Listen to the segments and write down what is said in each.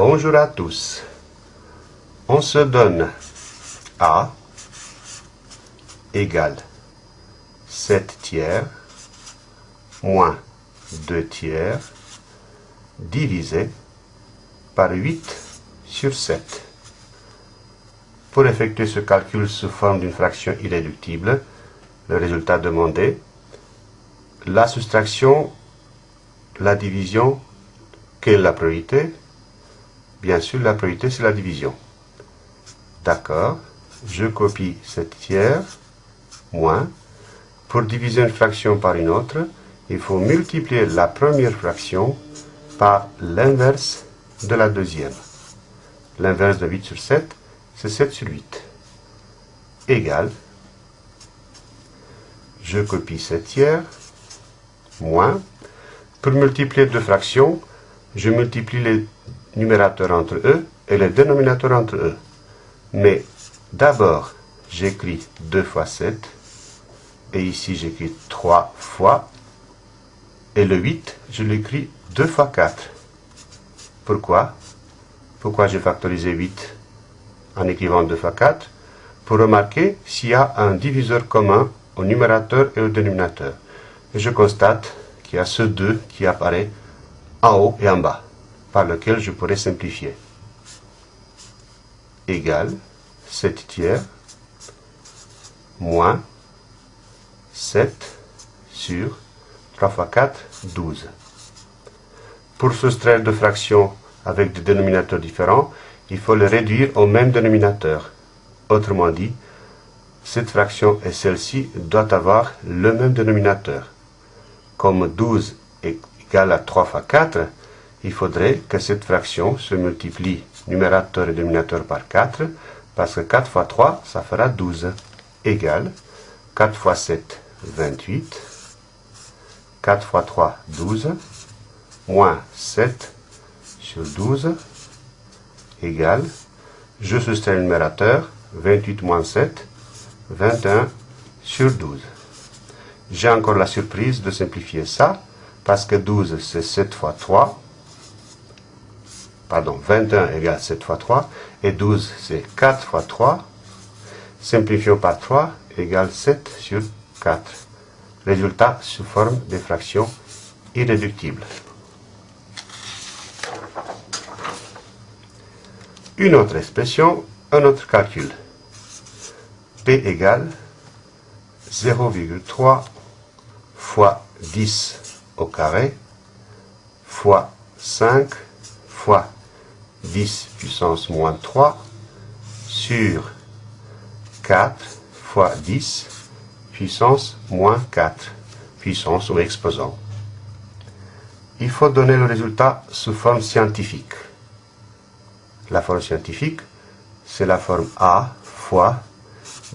Bonjour à tous. On se donne A égale 7 tiers moins 2 tiers divisé par 8 sur 7. Pour effectuer ce calcul sous forme d'une fraction irréductible, le résultat demandé, la soustraction, la division, quelle est la priorité? Bien sûr, la priorité, c'est la division. D'accord, je copie cette tiers, moins. Pour diviser une fraction par une autre, il faut multiplier la première fraction par l'inverse de la deuxième. L'inverse de 8 sur 7, c'est 7 sur 8. Égal, je copie cette tiers, moins. Pour multiplier deux fractions, je multiplie les numérateurs entre eux et les dénominateurs entre eux. Mais d'abord, j'écris 2 fois 7, et ici j'écris 3 fois, et le 8, je l'écris 2 fois 4. Pourquoi? Pourquoi j'ai factorisé 8 en écrivant 2 fois 4 Pour remarquer s'il y a un diviseur commun au numérateur et au dénominateur. Et je constate qu'il y a ce 2 qui apparaît en haut et en bas, par lequel je pourrais simplifier. Égal 7 tiers moins 7 sur 3 fois 4, 12. Pour soustraire deux fractions avec des dénominateurs différents, il faut les réduire au même dénominateur. Autrement dit, cette fraction et celle-ci doivent avoir le même dénominateur. Comme 12 est égal à 3 fois 4, il faudrait que cette fraction se multiplie numérateur et dénominateur par 4, parce que 4 fois 3, ça fera 12, égale 4 fois 7, 28, 4 fois 3, 12, moins 7 sur 12, égale, je soustrais le numérateur, 28 moins 7, 21 sur 12. J'ai encore la surprise de simplifier ça, parce que 12 c'est 7 fois 3, pardon, 21 égale 7 fois 3, et 12 c'est 4 fois 3, simplifions par 3 égale 7 sur 4. Résultat sous forme de fractions irréductibles. Une autre expression, un autre calcul. P égale 0,3 fois 10 au carré fois 5 fois 10 puissance moins 3 sur 4 fois 10 puissance moins 4 puissance ou exposant. Il faut donner le résultat sous forme scientifique. La forme scientifique, c'est la forme A fois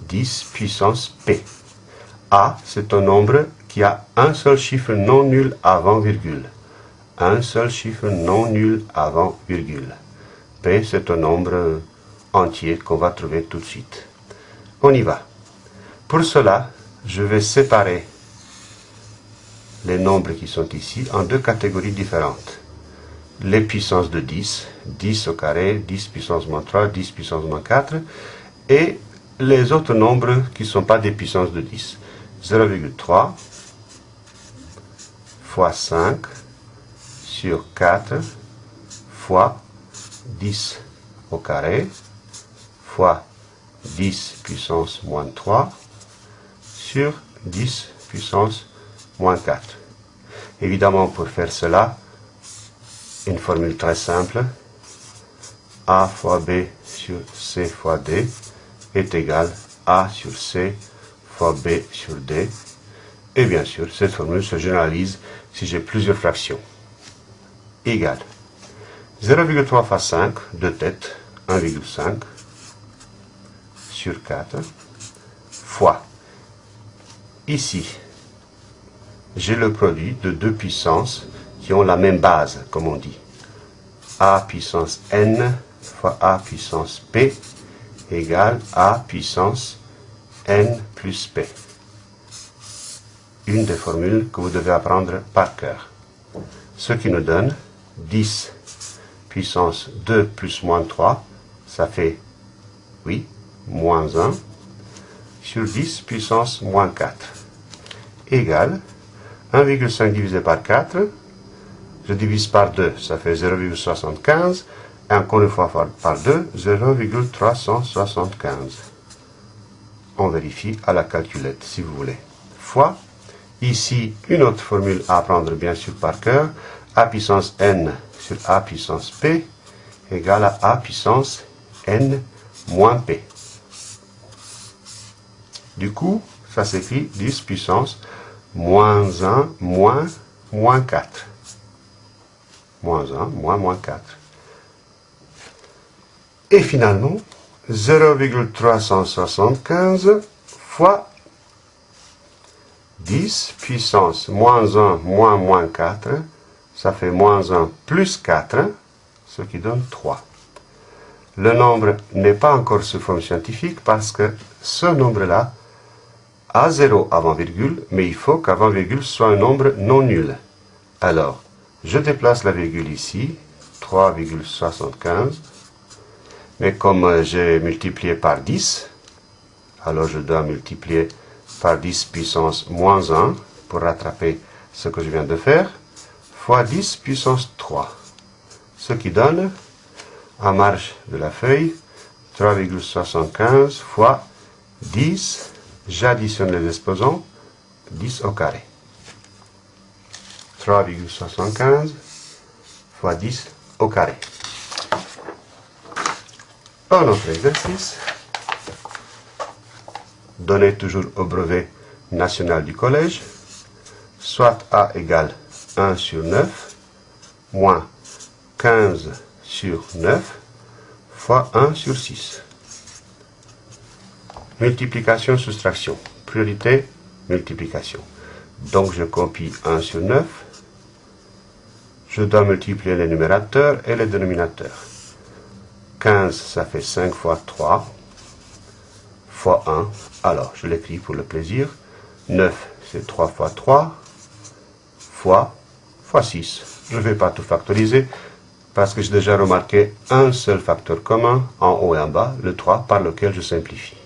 10 puissance P. A, c'est un nombre qui a un seul chiffre non nul avant virgule. Un seul chiffre non nul avant virgule. P, c'est un nombre entier qu'on va trouver tout de suite. On y va. Pour cela, je vais séparer les nombres qui sont ici en deux catégories différentes. Les puissances de 10, 10 au carré, 10 puissance moins 3, 10 puissance moins 4, et les autres nombres qui ne sont pas des puissances de 10. 0,3 fois 5 sur 4 fois 10 au carré fois 10 puissance moins 3 sur 10 puissance moins 4. Évidemment, pour faire cela, une formule très simple, A fois B sur C fois D est égal A sur C fois B sur D. Et bien sûr, cette formule se généralise si j'ai plusieurs fractions. Égal 0,3 fois 5, de tête, 1,5 sur 4, fois, ici, j'ai le produit de deux puissances qui ont la même base, comme on dit. A puissance n fois A puissance P égale A puissance n plus P. Une des formules que vous devez apprendre par cœur. Ce qui nous donne 10 puissance 2 plus moins 3, ça fait, oui, moins 1, sur 10 puissance moins 4, égale 1,5 divisé par 4, je divise par 2, ça fait 0,75, et encore une fois par 2, 0,375. On vérifie à la calculette, si vous voulez. Fois, ici, une autre formule à apprendre bien sûr par cœur, a puissance n sur a puissance p égale à a puissance n moins p. Du coup, ça s'écrit 10 puissance moins 1 moins moins 4. Moins 1 moins moins 4. Et finalement, 0,375 fois 10 puissance moins 1 moins moins 4, ça fait moins 1 plus 4, ce qui donne 3. Le nombre n'est pas encore sous forme scientifique parce que ce nombre-là a 0 avant virgule, mais il faut qu'avant virgule soit un nombre non nul. Alors, je déplace la virgule ici, 3,75, mais comme j'ai multiplié par 10, alors je dois multiplier par 10 puissance moins 1 pour rattraper ce que je viens de faire, fois 10 puissance 3, ce qui donne, en marge de la feuille, 3,75 fois 10, j'additionne les exposants, 10 au carré. 3,75 fois 10 au carré. Un autre exercice, donné toujours au brevet national du collège, soit A égale 1 sur 9, moins 15 sur 9, fois 1 sur 6. Multiplication, soustraction. Priorité, multiplication. Donc je copie 1 sur 9. Je dois multiplier les numérateurs et les dénominateurs. 15, ça fait 5 fois 3, fois 1. Alors, je l'écris pour le plaisir. 9, c'est 3 fois 3, fois, fois 6. Je ne vais pas tout factoriser, parce que j'ai déjà remarqué un seul facteur commun en haut et en bas, le 3, par lequel je simplifie.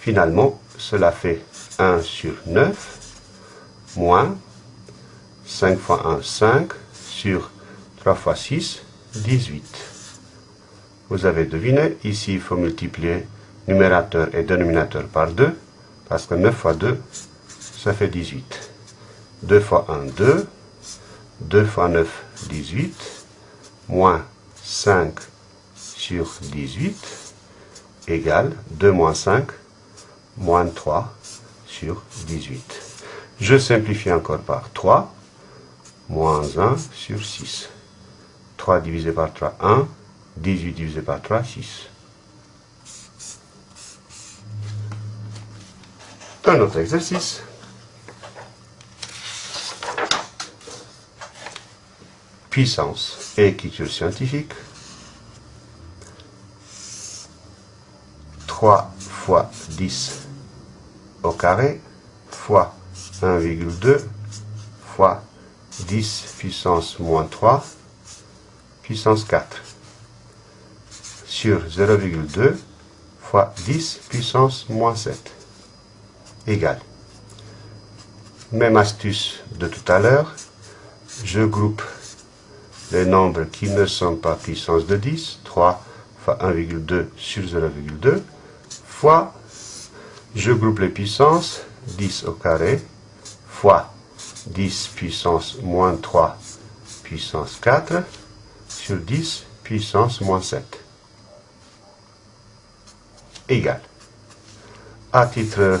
Finalement, cela fait 1 sur 9, moins 5 fois 1, 5, sur 3 fois 6, 18. Vous avez deviné, ici il faut multiplier numérateur et dénominateur par 2, parce que 9 fois 2, ça fait 18. 2 fois 1, 2, 2 fois 9, 18, moins 5 sur 18, égale 2 moins 5, moins 3 sur 18. Je simplifie encore par 3, moins 1 sur 6. 3 divisé par 3, 1. 18 divisé par 3, 6. Un autre exercice. Puissance et écriture scientifique. 3 fois 10 au carré fois 1,2 fois 10 puissance moins 3 puissance 4 sur 0,2 fois 10 puissance moins 7 égale. Même astuce de tout à l'heure, je groupe les nombres qui ne sont pas puissance de 10, 3 fois 1,2 sur 0,2, fois, je groupe les puissances, 10 au carré, fois 10 puissance moins 3 puissance 4, sur 10 puissance moins 7 égale. À titre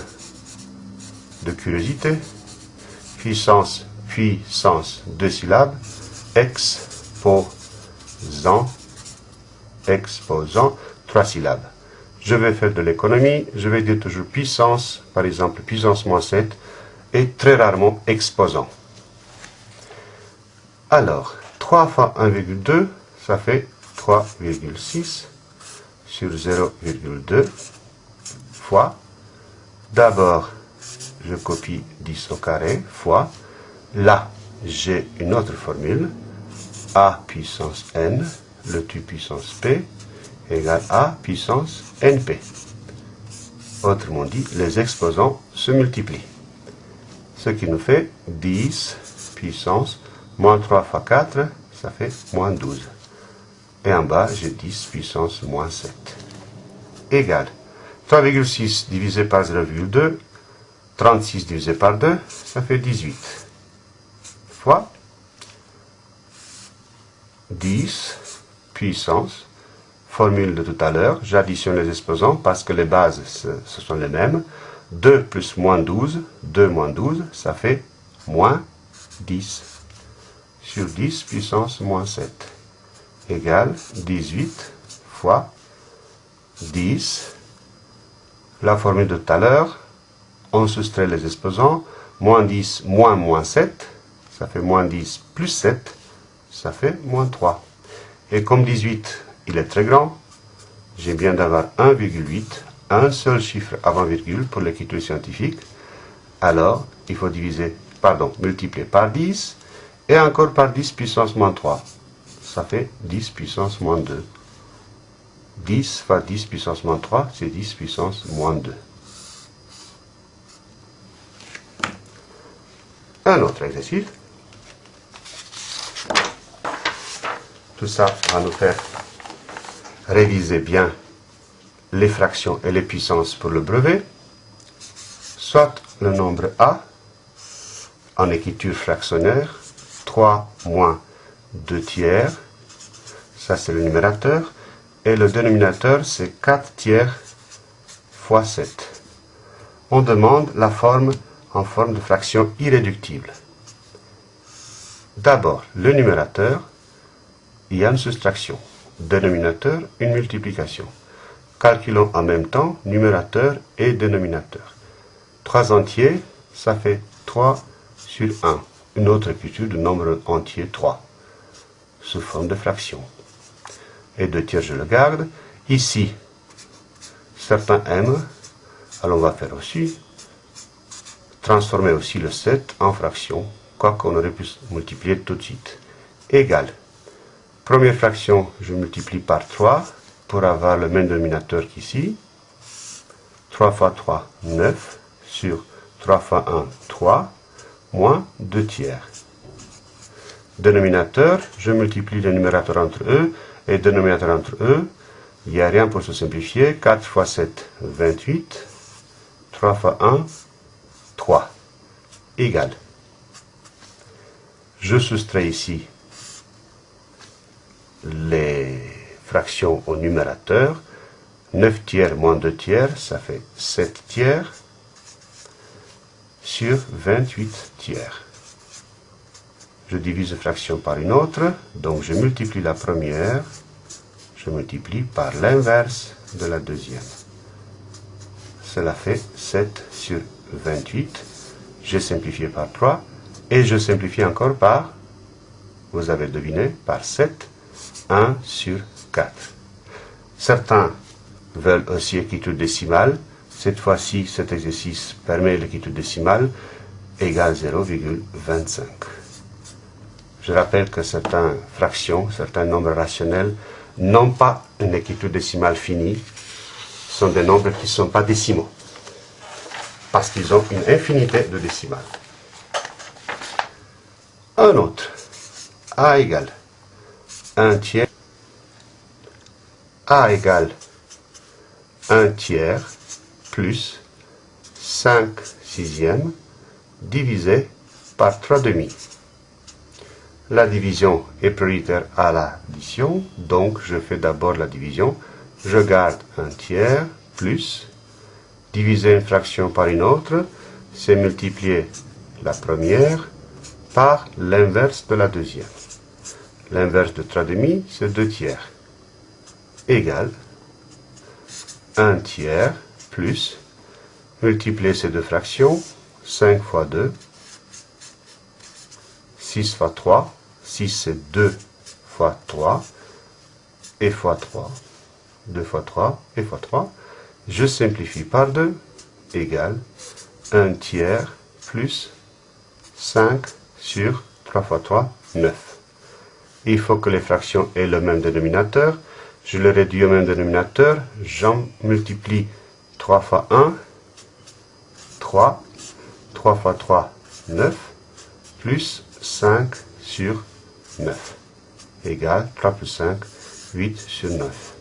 curiosité, puissance, puissance, deux syllabes, exposant, exposant, trois syllabes. Je vais faire de l'économie, je vais dire toujours puissance, par exemple puissance moins 7, et très rarement exposant. Alors, 3 fois 1,2, ça fait 3,6 sur 0,2 fois, d'abord, je copie 10 au carré, fois, là, j'ai une autre formule, a puissance n, le tu puissance p, égale a puissance np. Autrement dit, les exposants se multiplient. Ce qui nous fait 10 puissance moins 3 fois 4, ça fait moins 12. Et en bas, j'ai 10 puissance moins 7. Égal. 3,6 divisé par 0,2, 36 divisé par 2, ça fait 18. Fois 10 puissance, formule de tout à l'heure, j'additionne les exposants parce que les bases, ce sont les mêmes. 2 plus moins 12, 2 moins 12, ça fait moins 10 sur 10 puissance moins 7 égale 18 fois 10. La formule de tout à l'heure, on soustrait les exposants, moins 10 moins moins 7, ça fait moins 10 plus 7, ça fait moins 3. Et comme 18, il est très grand, j'ai bien d'avoir 1,8, un seul chiffre avant virgule pour l'écriture scientifique, alors il faut diviser, pardon, multiplier par 10, et encore par 10 puissance moins 3. Ça fait 10 puissance moins 2. 10 fois 10 puissance moins 3, c'est 10 puissance moins 2. Un autre exercice. Tout ça va nous faire réviser bien les fractions et les puissances pour le brevet. Soit le nombre A, en écriture fractionnaire, 3 moins 2 tiers, ça c'est le numérateur, et le dénominateur c'est 4 tiers fois 7. On demande la forme en forme de fraction irréductible. D'abord, le numérateur, il y a une soustraction. Dénominateur, une multiplication. Calculons en même temps numérateur et dénominateur. 3 entiers, ça fait 3 sur 1. Une autre écriture de nombre entier 3, sous forme de fraction. Et 2 tiers, je le garde. Ici, certains aiment, alors on va faire aussi transformer aussi le 7 en fraction, quoi qu'on aurait pu multiplier tout de suite. Égal. Première fraction, je multiplie par 3 pour avoir le même dénominateur qu'ici. 3 fois 3, 9, sur 3 fois 1, 3, moins 2 tiers. Dénominateur, je multiplie les numérateurs entre eux, et dénominateur entre eux, il n'y a rien pour se simplifier. 4 fois 7, 28. 3 fois 1, 3 Je soustrais ici les fractions au numérateur. 9 tiers moins 2 tiers, ça fait 7 tiers sur 28 tiers. Je divise la fraction par une autre, donc je multiplie la première, je multiplie par l'inverse de la deuxième. Cela fait 7 sur 28. J'ai simplifié par 3 et je simplifie encore par, vous avez deviné, par 7, 1 sur 4. Certains veulent aussi écriture décimale. Cette fois-ci, cet exercice permet l'écriture décimale égale 0,25. Je rappelle que certaines fractions, certains nombres rationnels n'ont pas une écriture décimale finie, sont des nombres qui ne sont pas décimaux parce qu'ils ont une infinité de décimales. Un autre, a égale 1 tiers, a égale 1 tiers plus 5 sixièmes divisé par 3 demi. La division est prioritaire à l'addition, donc je fais d'abord la division. Je garde un tiers plus diviser une fraction par une autre, c'est multiplier la première par l'inverse de la deuxième. L'inverse de 3 demi, c'est 2 tiers. Égal 1 tiers plus, multiplier ces deux fractions, 5 fois 2, 6 fois 3, 6 c'est 2 fois 3, et fois 3, 2 fois 3, et fois 3, je simplifie par 2 égale 1 tiers plus 5 sur 3 fois 3, 9. Il faut que les fractions aient le même dénominateur. Je le réduis au même dénominateur. J'en multiplie 3 fois 1, 3. 3 fois 3, 9. Plus 5 sur 9. Égale 3 plus 5, 8 sur 9.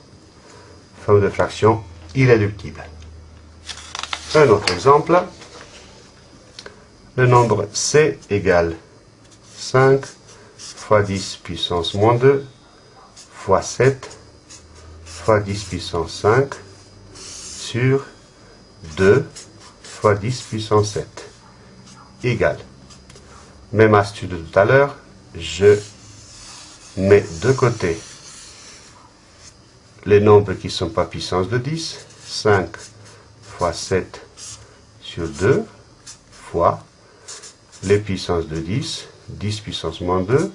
Forme de fraction irréductible. Un autre exemple. Le nombre c égale 5 fois 10 puissance moins 2 fois 7 fois 10 puissance 5 sur 2 fois 10 puissance 7 égale. Même astuce de tout à l'heure, je mets de côté les nombres qui ne sont pas puissance de 10, 5 fois 7 sur 2 fois les puissances de 10, 10 puissance moins 2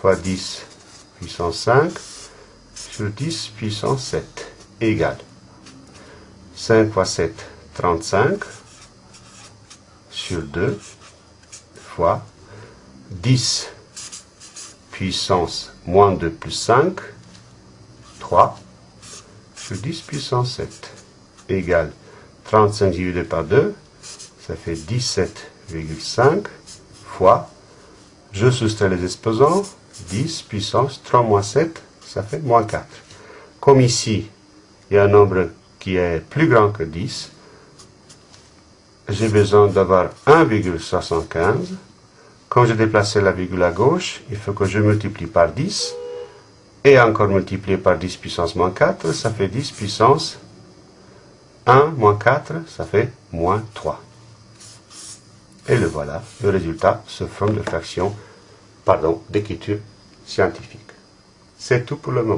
fois 10 puissance 5 sur 10 puissance 7 égale 5 fois 7, 35 sur 2 fois 10 puissance moins 2 plus 5, 3 sur 10 puissance 7 égale 35 divisé par 2, ça fait 17,5 fois, je soustrais les exposants, 10 puissance 3 moins 7, ça fait moins 4. Comme ici, il y a un nombre qui est plus grand que 10, j'ai besoin d'avoir 1,75. Quand j'ai déplacé la virgule à gauche, il faut que je multiplie par 10. Et encore multiplier par 10 puissance moins 4, ça fait 10 puissance 1 moins 4, ça fait moins 3. Et le voilà, le résultat se forme de fraction, pardon, d'écriture scientifique. C'est tout pour le moment.